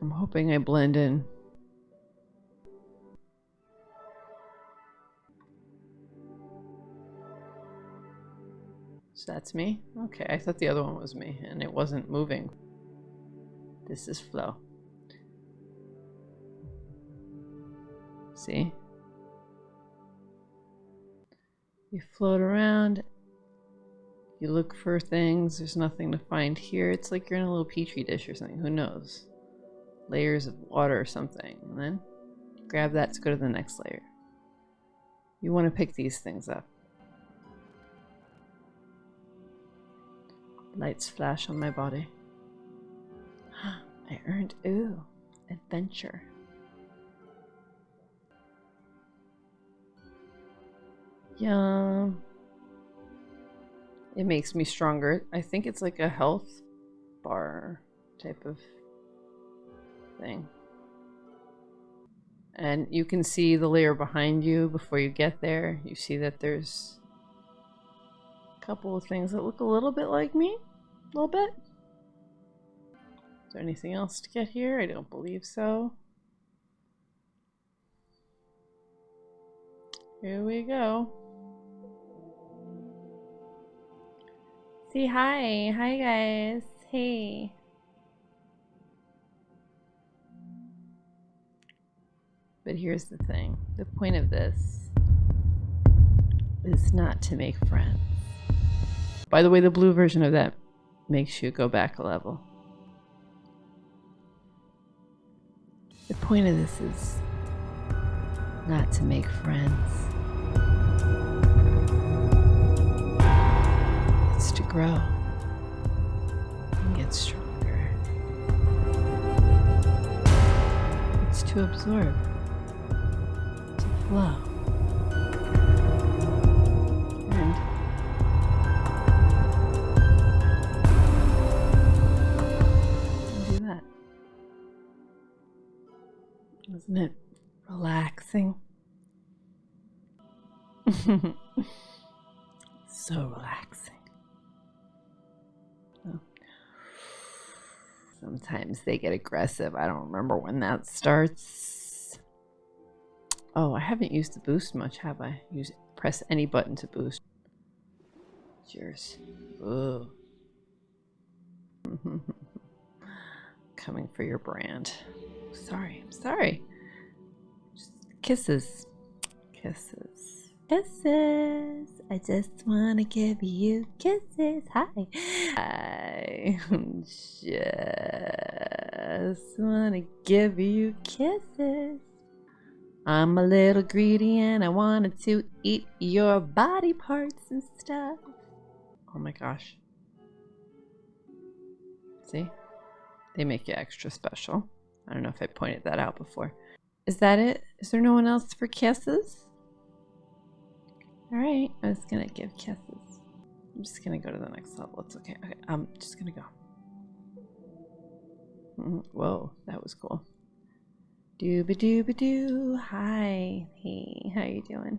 I'm hoping I blend in. So that's me? Okay, I thought the other one was me and it wasn't moving. This is flow. See? You float around, you look for things, there's nothing to find here. It's like you're in a little petri dish or something, who knows? Layers of water or something. And then grab that to go to the next layer. You want to pick these things up. Lights flash on my body. I earned, ooh, adventure. Yum. It makes me stronger. I think it's like a health bar type of And you can see the layer behind you before you get there. You see that there's a couple of things that look a little bit like me. A little bit. Is there anything else to get here? I don't believe so. Here we go. See hi. Hi guys. Hey. But here's the thing. The point of this is not to make friends. By the way, the blue version of that makes you go back a level. The point of this is not to make friends. It's to grow and get stronger. It's to absorb, flow. And do that. Isn't it relaxing? so relaxing. Oh. Sometimes they get aggressive. I don't remember when that starts. Oh, I haven't used the boost much, have I? Use press any button to boost. Cheers. Ooh. Coming for your brand. Sorry, I'm sorry. Just kisses. Kisses. Kisses. I just want to give you kisses. Hi. I just want to give you kisses. I'm a little greedy and I wanted to eat your body parts and stuff. Oh my gosh. See? They make you extra special. I don't know if I pointed that out before. Is that it? Is there no one else for kisses? Alright, I was gonna give kisses. I'm just gonna go to the next level. It's okay. okay I'm just gonna go. Whoa, that was cool. Dooba dooba doo. Hi. Hey, how you doing?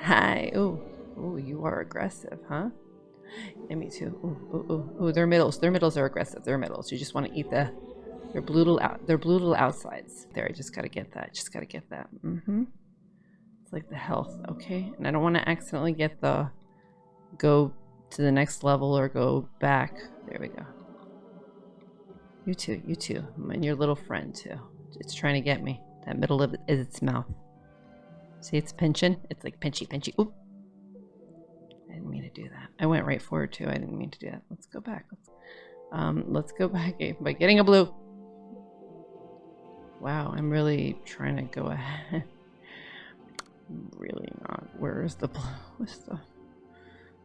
Hi. Oh, oh, you are aggressive, huh? Yeah, me too. Ooh, ooh, ooh, ooh, their middles. Their middles are aggressive. Their middles. You just want to eat the their blue little out. Their blue little outsides. There, I just gotta get that. Just gotta get that. Mm-hmm. It's like the health, okay? And I don't want to accidentally get the go to the next level or go back. There we go. You too. You too. And your little friend too. It's trying to get me. That middle of it is its mouth. See, it's pinching. It's like pinchy, pinchy. Oop. I didn't mean to do that. I went right forward too. I didn't mean to do that. Let's go back. Let's, um, let's go back by getting a blue. Wow, I'm really trying to go ahead. Really not. Where is the blue? What's the?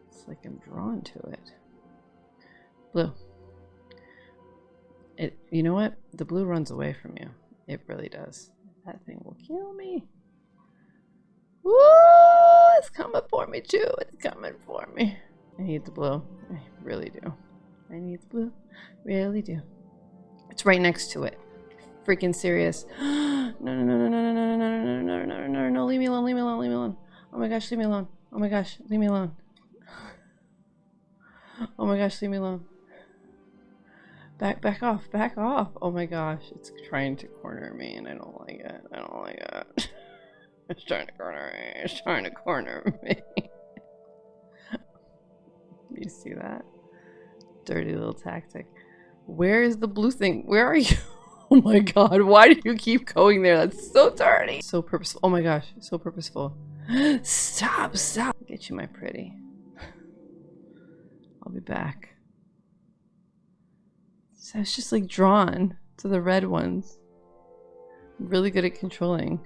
It's like I'm drawn to it. Blue. It. You know what? The blue runs away from you. It really does. That thing will kill me. Woo! It's coming for me too. It's coming for me. I need the blue. I really do. I need the blue. Really do. It's right next to it. Freaking serious. no, no, no, no, no, no, no, no, no, no, no, no, no, no, leave me alone, leave me alone, leave me alone. Oh my gosh, leave me alone. Oh my gosh, leave me alone. Oh my gosh, leave me alone. Back, back off, back off. Oh my gosh, it's trying to corner me and I don't like it. I don't like it. it's trying to corner me. It's trying to corner me. you see that? Dirty little tactic. Where is the blue thing? Where are you? Oh my god, why do you keep going there? That's so dirty. So purposeful. Oh my gosh, so purposeful. Stop, stop. Get you, my pretty. I'll be back. So I was just like drawn to the red ones. I'm really good at controlling.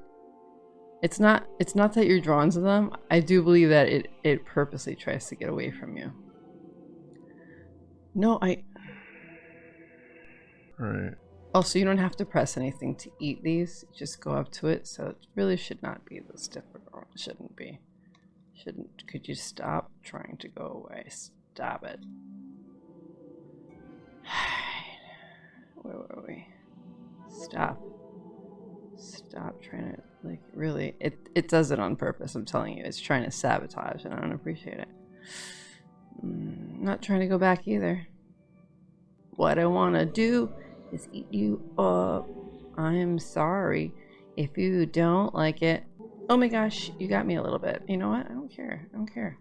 It's not it's not that you're drawn to them. I do believe that it it purposely tries to get away from you. No, I Right. Also, you don't have to press anything to eat these. Just go up to it. So it really should not be this difficult. It shouldn't be. Shouldn't. Could you stop trying to go away? Stop it. Where were we? Stop. Stop trying to like really. It it does it on purpose. I'm telling you. It's trying to sabotage, and I don't appreciate it. Mm, not trying to go back either. What I want to do is eat you up. I'm sorry if you don't like it. Oh my gosh, you got me a little bit. You know what? I don't care. I don't care.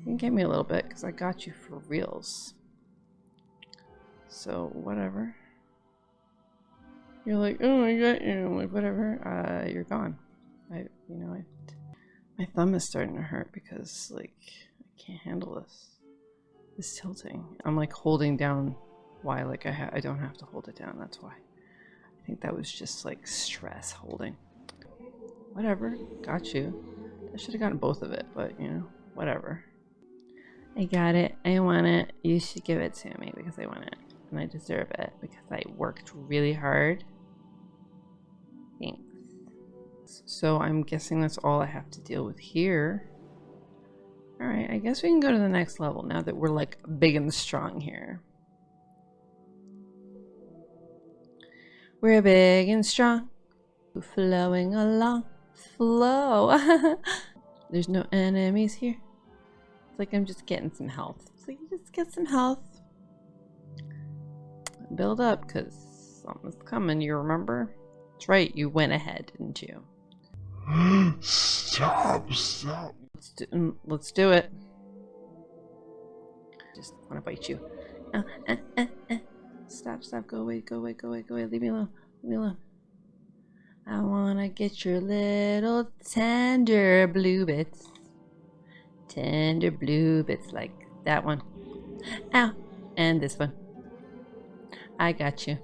You can get me a little bit because I got you for reals. So, whatever. You're like, oh, my god, you. I'm like, whatever. Uh, you're gone. I, you know, I, my thumb is starting to hurt because, like, I can't handle this. This tilting. I'm like holding down why like I, I don't have to hold it down that's why I think that was just like stress holding whatever got you I should have gotten both of it but you know whatever I got it I want it you should give it to me because I want it and I deserve it because I worked really hard thanks so I'm guessing that's all I have to deal with here Alright, I guess we can go to the next level now that we're like big and strong here. We're big and strong, flowing along, flow. There's no enemies here. It's like I'm just getting some health. It's like just get some health. Build up, because something's coming, you remember? That's right, you went ahead, didn't you? Stop, stop. Let's do, mm, let's do it. Just want to bite you. Uh, uh, uh. Stop, stop, go away, go away, go away, go away. Leave me alone, leave me alone. I wanna get your little tender blue bits. Tender blue bits like that one. Ow! And this one. I got you.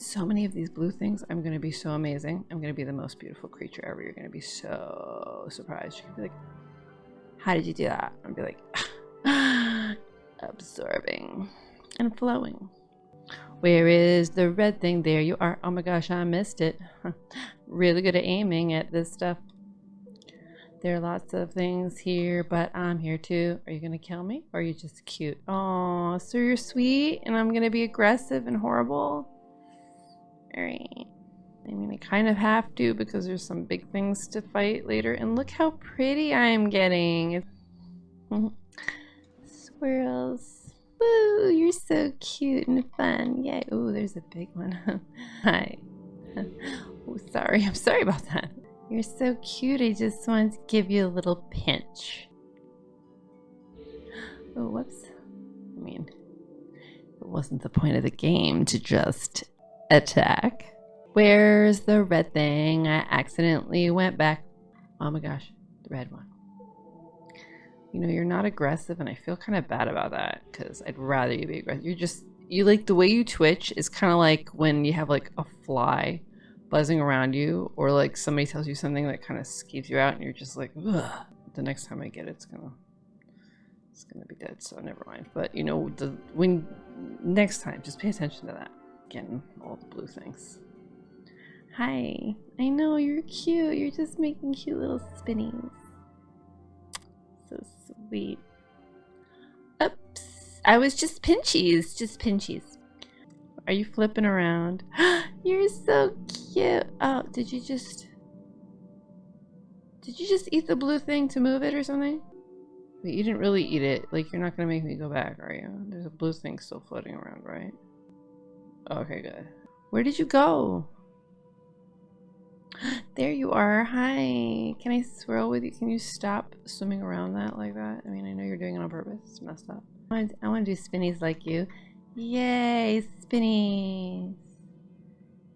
So many of these blue things, I'm gonna be so amazing. I'm gonna be the most beautiful creature ever. You're gonna be so surprised. You're gonna be like, how did you do that? I'll be like, absorbing and flowing. Where is the red thing? There you are. Oh my gosh, I missed it. really good at aiming at this stuff. There are lots of things here, but I'm here too. Are you going to kill me? Or are you just cute? Oh, so you're sweet and I'm going to be aggressive and horrible? Alright. I mean, I kind of have to because there's some big things to fight later. And look how pretty I am getting. Swirls. Woo, you're so cute and fun. Yay. Oh, there's a big one. Hi. oh, sorry. I'm sorry about that. You're so cute. I just wanted to give you a little pinch. Oh, whoops. I mean, it wasn't the point of the game to just attack. Where's the red thing? I accidentally went back. Oh my gosh, the red one you know, you're not aggressive, and I feel kind of bad about that because I'd rather you be aggressive. You're just, you like the way you twitch is kind of like when you have like a fly buzzing around you, or like somebody tells you something that kind of skeeves you out, and you're just like, Ugh. the next time I get it, it's gonna, it's gonna be dead. So never mind. But you know, the when next time, just pay attention to that. Getting all the blue things. Hi, I know you're cute. You're just making cute little spinnies. So sweet. Oops. I was just pinchies. Just pinchies. Are you flipping around? You're so cute. Oh, did you just... Did you just eat the blue thing to move it or something? But you didn't really eat it. Like, you're not going to make me go back, are you? There's a blue thing still floating around, right? Okay, good. Where did you go? There you are. Hi. Can I swirl with you? Can you stop swimming around that like that? I mean, I know you're doing it on purpose. It's messed up. I want, to do spinnies like you. Yay, spinnies.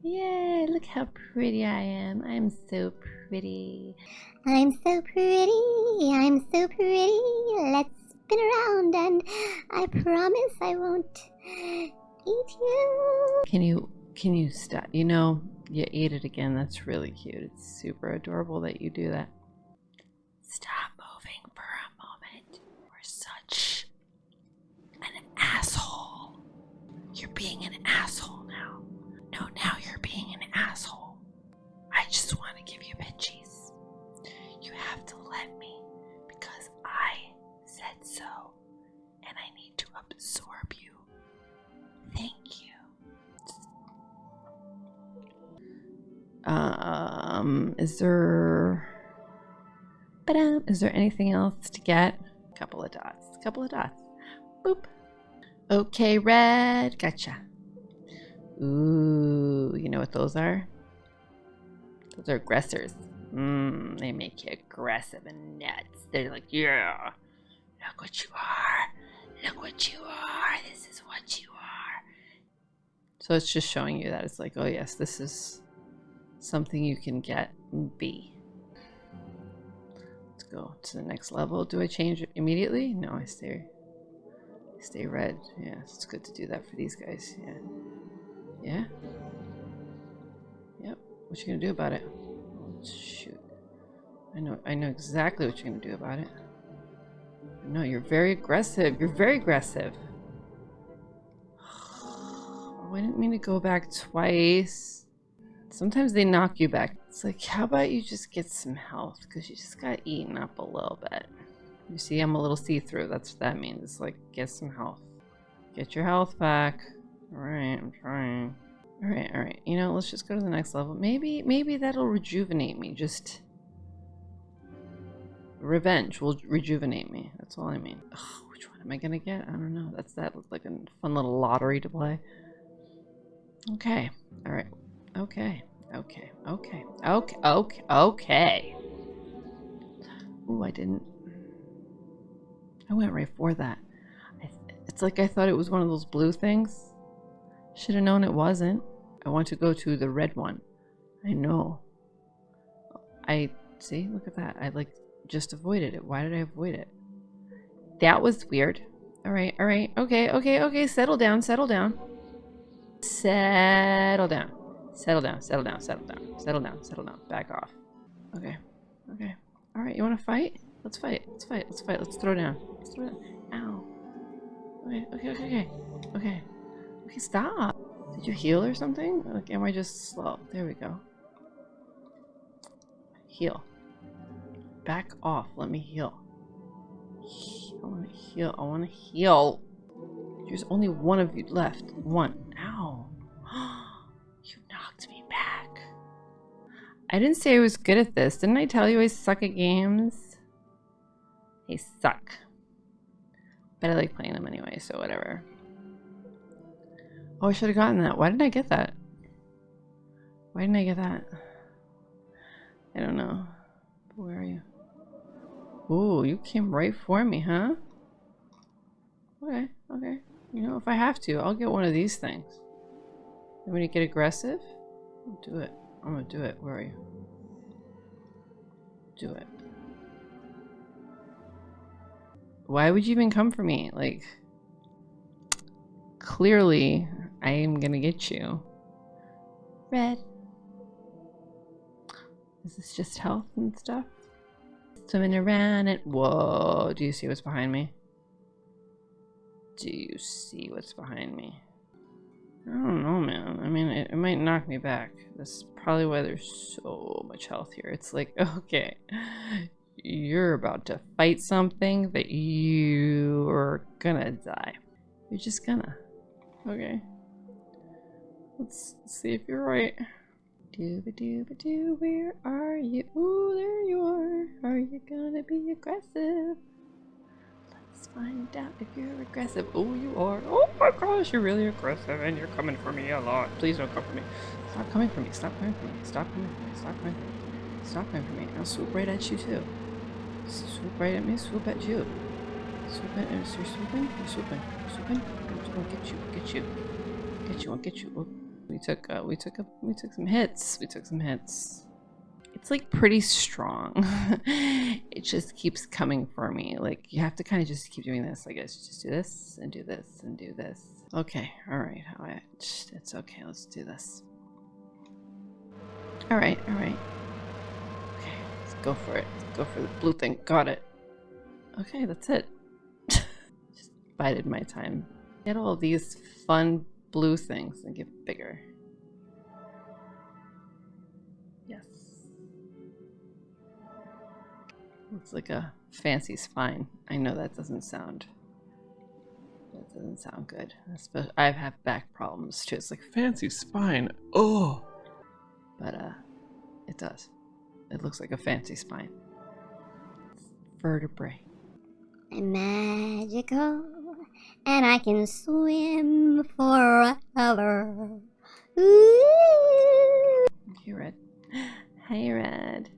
Yay, look how pretty I am. I'm so pretty. I'm so pretty, I'm so pretty. Let's spin around and I promise I won't eat you. Can you can you stop? You know, you ate it again. That's really cute. It's super adorable that you do that. Stop moving for a moment. You're such an asshole. You're being an asshole now. No, now you're being an asshole. I just want Um, is there. Is there anything else to get? A couple of dots. A couple of dots. Boop. Okay, red. Gotcha. Ooh, you know what those are? Those are aggressors. Mmm, they make you aggressive and nuts. They're like, yeah, look what you are. Look what you are. This is what you are. So it's just showing you that it's like, oh yes, this is something you can get be. Let's go to the next level. Do I change immediately? No, I stay stay red. Yeah, it's good to do that for these guys. Yeah. Yeah? Yep. What you gonna do about it? Shoot. I know I know exactly what you're gonna do about it. No, you're very aggressive. You're very aggressive. Oh, I didn't mean to go back twice. Sometimes they knock you back. It's like, how about you just get some health? Because you just got eaten up a little bit. You see, I'm a little see-through. That's what that means. It's like, get some health. Get your health back. Alright, I'm trying. Alright, alright. You know, let's just go to the next level. Maybe, maybe that'll rejuvenate me. Just... Revenge will rejuvenate me. That's all I mean. Ugh, which one am I gonna get? I don't know. That's that looks like a fun little lottery to play. Okay. Alright. Okay. Okay. Okay. Okay. Okay. Okay. Ooh, I didn't. I went right for that. It's like I thought it was one of those blue things. Should have known it wasn't. I want to go to the red one. I know. I see. Look at that. I like just avoided it. Why did I avoid it? That was weird. All right. All right. Okay. Okay. Okay. Settle down. Settle down. Settle down. Settle down. Settle down. Settle down. Settle down. Settle down. Back off. Okay. Okay. All right. You want to fight? Let's fight. Let's fight. Let's fight. Let's throw down. Let's throw down. Ow. Okay. Okay. Okay. Okay. Okay. Okay. Stop. Did you heal or something? Like, am I just slow? There we go. Heal. Back off. Let me heal. I want to heal. I want to heal. There's only one of you left. One. I didn't say I was good at this. Didn't I tell you I suck at games? They suck. But I like playing them anyway, so whatever. Oh, I should have gotten that. Why didn't I get that? Why didn't I get that? I don't know. Where are you? Ooh, you came right for me, huh? Okay, okay. You know, if I have to, I'll get one of these things. Want to get aggressive? I'll do it. I'm gonna do it. Where are you? Do it. Why would you even come for me? Like, clearly, I am gonna get you. Red. Is this just health and stuff? Swimming around it. Whoa, do you see what's behind me? Do you see what's behind me? I don't know, man. I mean, it, it might knock me back. That's probably why there's so much health here. It's like, okay, you're about to fight something that you're gonna die. You're just gonna. Okay. Let's see if you're right. Dooba dooba doo, where are you? Ooh, there you are. Are you gonna be aggressive? Find out if you're aggressive. Oh, you are. Oh my gosh, you're really aggressive and you're coming for me a lot. Please don't come for me. Stop coming for me. Stop coming for me. Stop coming for me. Stop coming for me. Stop coming for me. I'll swoop right at you too. Swoop right at me. Swoop at you. Swoop at You're swooping. You're swooping. You're swooping. I'll get you. Get you. Get you. I'll get you. Oh, we took. Uh, we took a. We took some hits. We took some hits it's like pretty strong. it just keeps coming for me. Like you have to kind of just keep doing this. I guess just do this and do this and do this. Okay, all right, all right. It's okay. Let's do this. All right, all right. Okay, let's go for it. Let's go for the blue thing. Got it. Okay, that's it. just bided my time. Get all these fun blue things and get bigger. Looks like a fancy spine. I know that doesn't sound. That doesn't sound good. I have back problems too. It's like fancy spine. Oh. But uh, it does. It looks like a fancy spine. vertebrae. I'm magical, and I can swim forever. Ooh. Hey, Red. Hey, Red.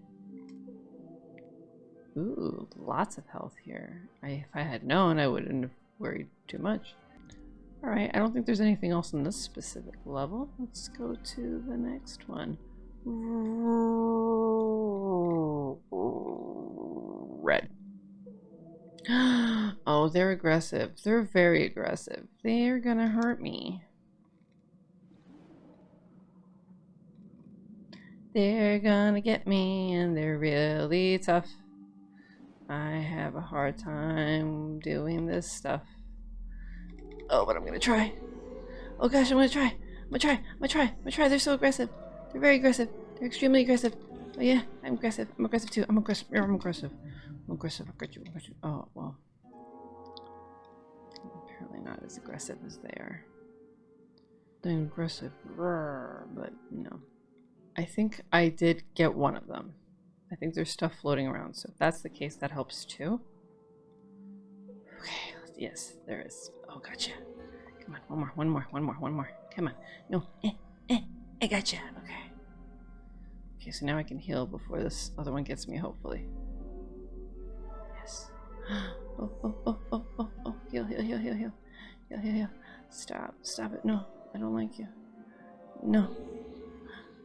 Ooh, lots of health here. I, if I had known, I wouldn't have worried too much. Alright, I don't think there's anything else in this specific level. Let's go to the next one. Red. Oh, they're aggressive. They're very aggressive. They're gonna hurt me. They're gonna get me, and they're really tough. I have a hard time doing this stuff. Oh, but I'm gonna try. Oh gosh, I'm gonna try. I'm gonna try. I'm gonna try. I'm gonna try. They're so aggressive. They're very aggressive. They're extremely aggressive. Oh yeah, I'm aggressive. I'm aggressive too. I'm aggressive. I'm aggressive. I'm aggressive. I got you. I got you. Oh well. Apparently not as aggressive as they are. They're aggressive, but no. I think I did get one of them. I think there's stuff floating around, so if that's the case, that helps too. Okay, yes, there is. Oh, gotcha. Come on, one more, one more, one more, one more. Come on. No, eh, eh, I gotcha. Okay. Okay, so now I can heal before this other one gets me, hopefully. Yes. Oh, oh, oh, oh, oh, oh. Heal, heal, heal, heal, heal. Heal, heal, heal. Stop, stop it. No, I don't like you. No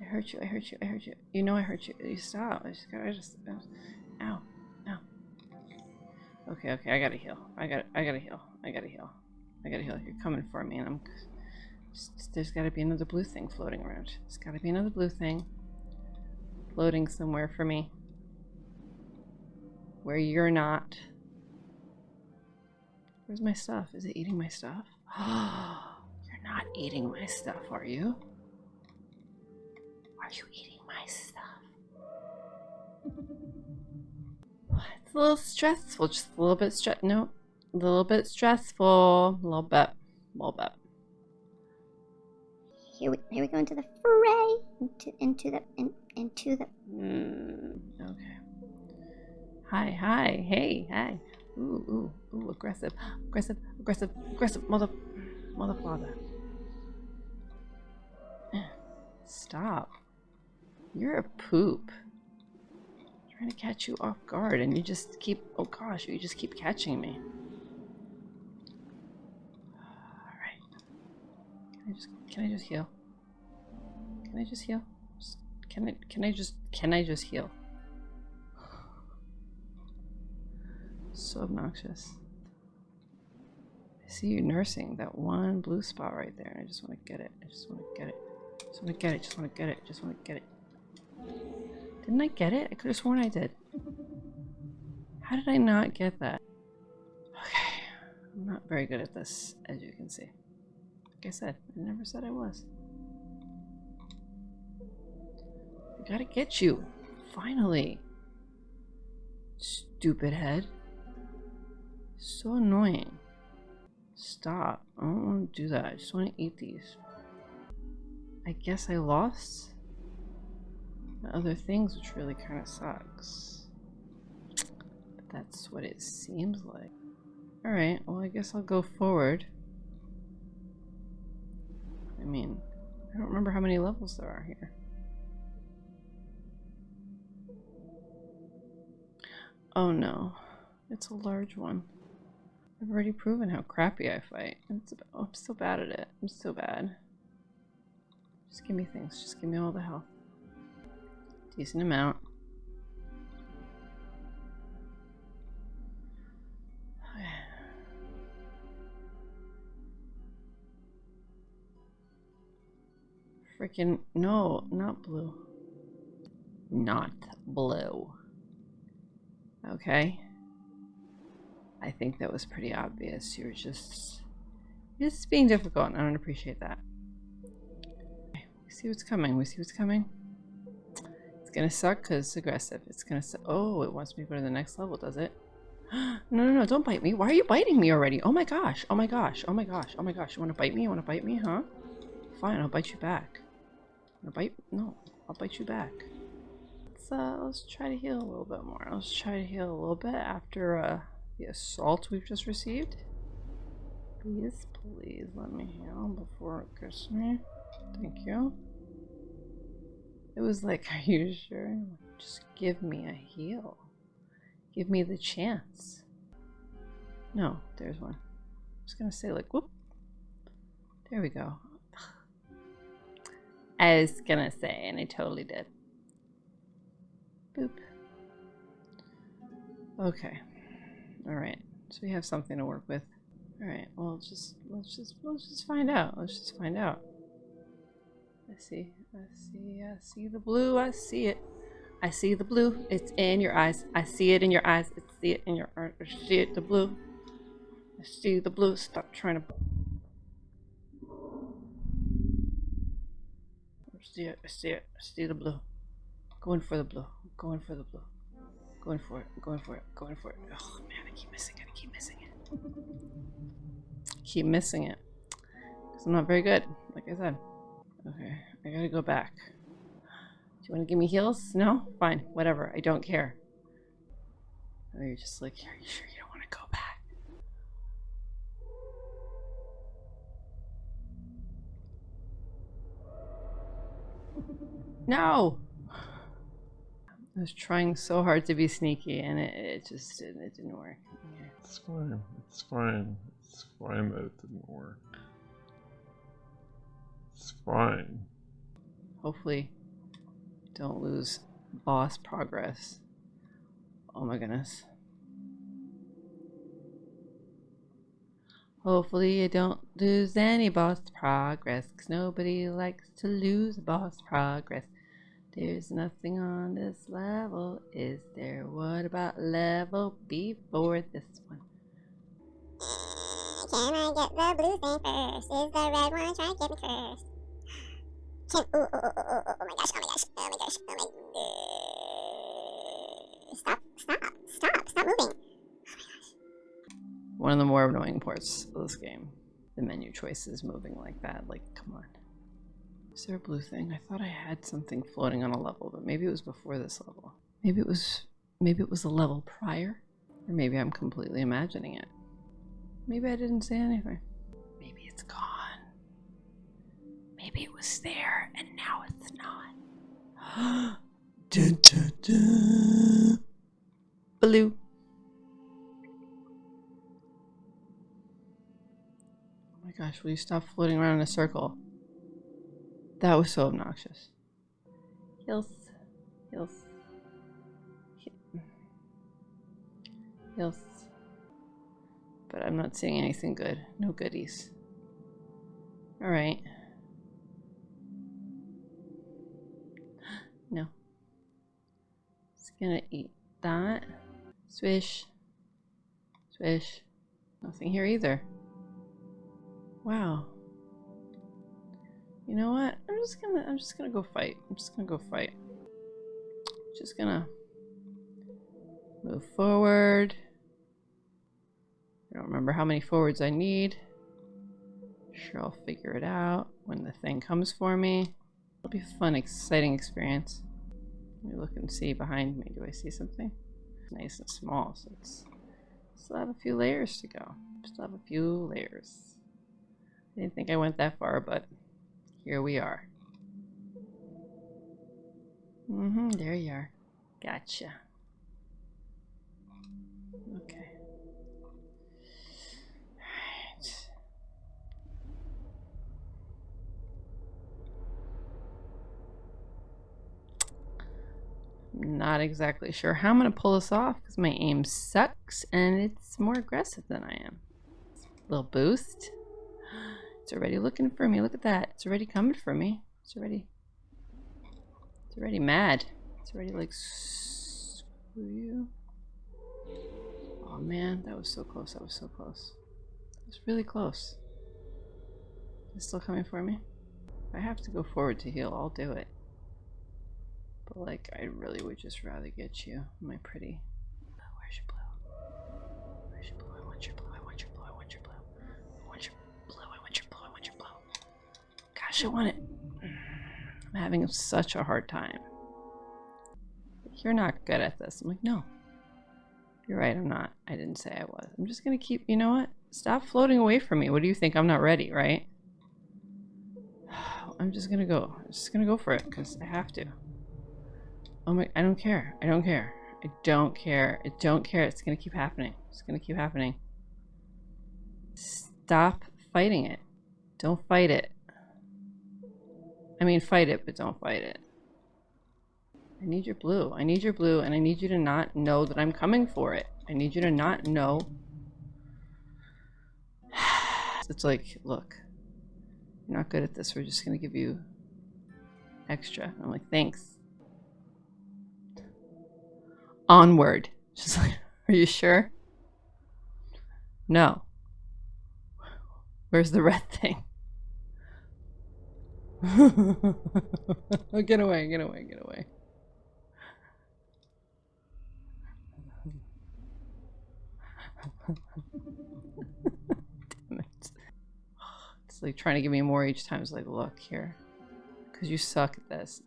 hurt you. I hurt you. I hurt you. You know I hurt you. You stop. I just I just. Uh, ow. Ow. Okay. Okay. I gotta heal. I gotta. I gotta heal. I gotta heal. I gotta heal. You're coming for me, and I'm. Just, there's got to be another blue thing floating around. There's got to be another blue thing floating somewhere for me. Where you're not. Where's my stuff? Is it eating my stuff? you're not eating my stuff, are you? Are you eating my stuff? it's a little stressful, just a little bit stress. No, a little bit stressful, a little bit, a little bit. Here we, here we go into the fray, into into the in, into the. Mm, okay. Hi, hi, hey, hi. Ooh, ooh, ooh, aggressive, aggressive, aggressive, aggressive, mother, mother father. Stop. You're a poop. I'm trying to catch you off guard and you just keep, oh gosh, you just keep catching me. Alright. Can I just, can I just heal? Can I just heal? Can I, can I just, can I just heal? So obnoxious. I see you nursing that one blue spot right there and I just want to get it. I just want to get it. Just want to get it. Just want to get it. Just want to get it. Didn't I get it? I could have sworn I did. How did I not get that? Okay, I'm not very good at this, as you can see. Like I said, I never said I was. I gotta get you. Finally. Stupid head. So annoying. Stop. I don't want to do that. I just want to eat these. I guess I lost? Other things, which really kind of sucks. But that's what it seems like. Alright, well I guess I'll go forward. I mean, I don't remember how many levels there are here. Oh no, it's a large one. I've already proven how crappy I fight. It's, oh, I'm so bad at it. I'm so bad. Just give me things. Just give me all the health. Decent amount. Freaking no, not blue. Not blue. Okay. I think that was pretty obvious. You're just just being difficult and I don't appreciate that. Okay, we see what's coming. We see what's coming. It's gonna suck because it's aggressive. It's gonna su Oh, it wants me to go to the next level, does it? no, no, no, don't bite me. Why are you biting me already? Oh my gosh. Oh my gosh. Oh my gosh. Oh my gosh. You wanna bite me? You wanna bite me, huh? Fine, I'll bite you back. Wanna bite? No, I'll bite you back. Let's uh let's try to heal a little bit more. Let's try to heal a little bit after uh the assault we've just received. Please, please let me heal before it gets me. Thank you. It was like, are you sure? Just give me a heal. Give me the chance. No, there's one. I was gonna say like, whoop. There we go. I was gonna say, and I totally did. Boop. Okay. Alright. So we have something to work with. Alright, well just let's just let's just find out. Let's just find out. Let's see. I see. I see the blue. I see it. I see the blue. It's in your eyes. I see it in your eyes. I see it in your eyes. I see it the blue. I see the blue. Stop trying to I see it. I see it. I see the blue. Going for the blue. Going for the blue. Going for it. Going for it. Going for it. Oh man, I keep missing it. I keep missing it. keep missing it. Because I'm not very good, like I said. Okay, I gotta go back. Do you want to give me heals? No? Fine. Whatever. I don't care. Oh, you're just like, are you sure you don't want to go back? No! I was trying so hard to be sneaky and it, it just didn't, it didn't work. Okay. It's fine. It's fine. It's fine that it didn't work. It's fine. Hopefully, don't lose boss progress. Oh my goodness. Hopefully, you don't lose any boss progress, because nobody likes to lose boss progress. There's nothing on this level, is there? What about level before this one? Uh, can I get the blue thing first? Is the red one trying to get me first? Can ooh, oh my gosh, oh my gosh, oh my gosh, oh my uh, Stop, stop, stop, stop moving. One of the more annoying parts of this game. The menu choices moving like that. Like, come on. Is there a blue thing? I thought I had something floating on a level, but maybe it was before this level. Maybe it was maybe it was a level prior? Or maybe I'm completely imagining it. Maybe I didn't say anything. Maybe it's gone. Maybe it was there and now it's not. dun, dun, dun. Blue. Oh my gosh, will you stop floating around in a circle? That was so obnoxious. Heals. He- Heals. But I'm not seeing anything good. No goodies. Alright. No. Just gonna eat that. Swish. Swish. Nothing here either. Wow. You know what? I'm just gonna I'm just gonna go fight. I'm just gonna go fight. Just gonna move forward. I don't remember how many forwards I need. Sure I'll figure it out when the thing comes for me. It'll be a fun, exciting experience. Let me look and see behind me. Do I see something? It's nice and small, so it's Still have a few layers to go. Still have a few layers. I didn't think I went that far, but here we are. Mm-hmm, there you are. Gotcha. Okay. Alright. Not exactly sure how I'm going to pull this off because my aim sucks and it's more aggressive than I am. Little boost. It's already looking for me. Look at that. It's already coming for me. It's already it's already mad. It's already like screw you. Oh man, that was so close. That was so close. It was really close. It's still coming for me. If I have to go forward to heal, I'll do it. But like, I really would just rather get you, my pretty. Where's your blue? Where's your blue? I want your blue. I want your blue. I want your blue. I want your blue. I want your blue. I want your blue. Gosh, I want it. I'm having such a hard time. You're not good at this. I'm like, no. You're right, I'm not. I didn't say I was. I'm just gonna keep, you know what? Stop floating away from me. What do you think? I'm not ready, right? I'm just gonna go. I'm just gonna go for it, because I have to. Oh my, I don't care. I don't care. I don't care. I don't care. It's gonna keep happening. It's gonna keep happening. Stop fighting it. Don't fight it. I mean, fight it, but don't fight it. I need your blue. I need your blue, and I need you to not know that I'm coming for it. I need you to not know. It's like, look, you're not good at this. We're just going to give you extra. I'm like, thanks. Onward. She's like, are you sure? No. Where's the red thing? get away, get away, get away. Damn it. It's like trying to give me more each time. It's like, look here. Because you suck at this.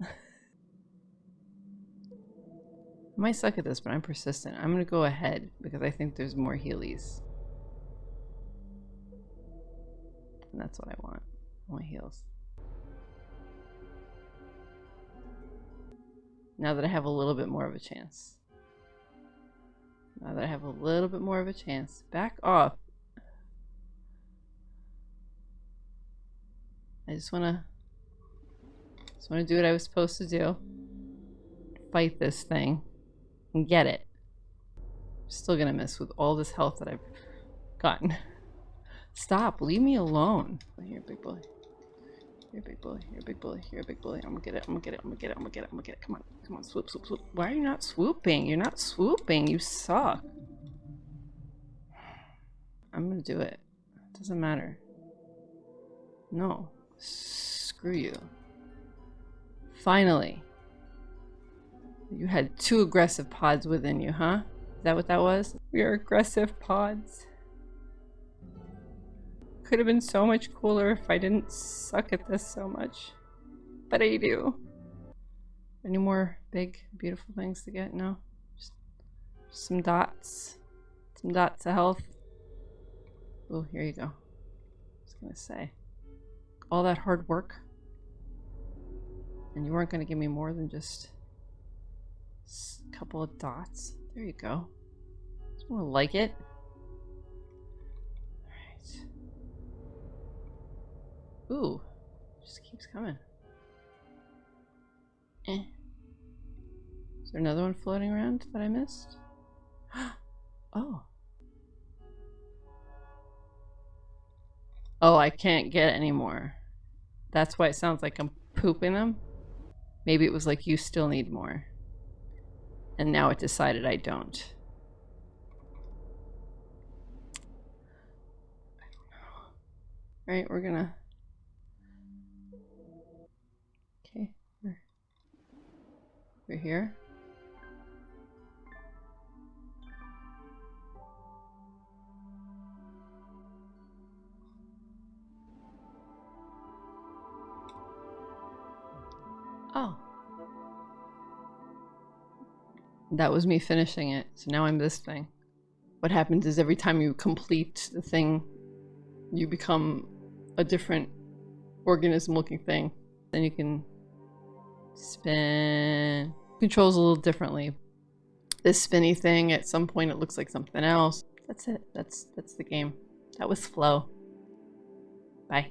I might suck at this, but I'm persistent. I'm going to go ahead because I think there's more healies. And that's what I want. I want heals. Now that I have a little bit more of a chance. Now that I have a little bit more of a chance. Back off. I just wanna just wanna do what I was supposed to do. Fight this thing. And get it. Still gonna miss with all this health that I've gotten. Stop, leave me alone. Here, big boy. You're a big boy. You're a big boy. You're a big boy. I'm gonna get it. I'm gonna get it. I'm gonna get it. I'm gonna get it. I'm gonna get it. Come on. Come on. Swoop, swoop, swoop. Why are you not swooping? You're not swooping. You suck. I'm gonna do it. it doesn't matter. No. Screw you. Finally. You had two aggressive pods within you, huh? Is that what that was? We are aggressive pods. Could have been so much cooler if I didn't suck at this so much. But I do. Any more big, beautiful things to get? No? Just, some dots. Some dots of health. Oh, here you go. I was gonna say. All that hard work. And you weren't gonna give me more than just a couple of dots. There you go. It's more like it. Alright. Ooh, just keeps coming. Eh. Is there another one floating around that I missed? oh. Oh, I can't get any more. That's why it sounds like I'm pooping them. Maybe it was like, you still need more. And now it decided I don't. Alright, we're gonna Okay, We're here. That was me finishing it, so now I'm this thing. what happens is every time you complete the thing, you become a different organism looking thing. Then you can spin. Controls a little differently. This spinny thing, at some point it looks like something else. That's it. That's that's the game. That was Flow. Bye.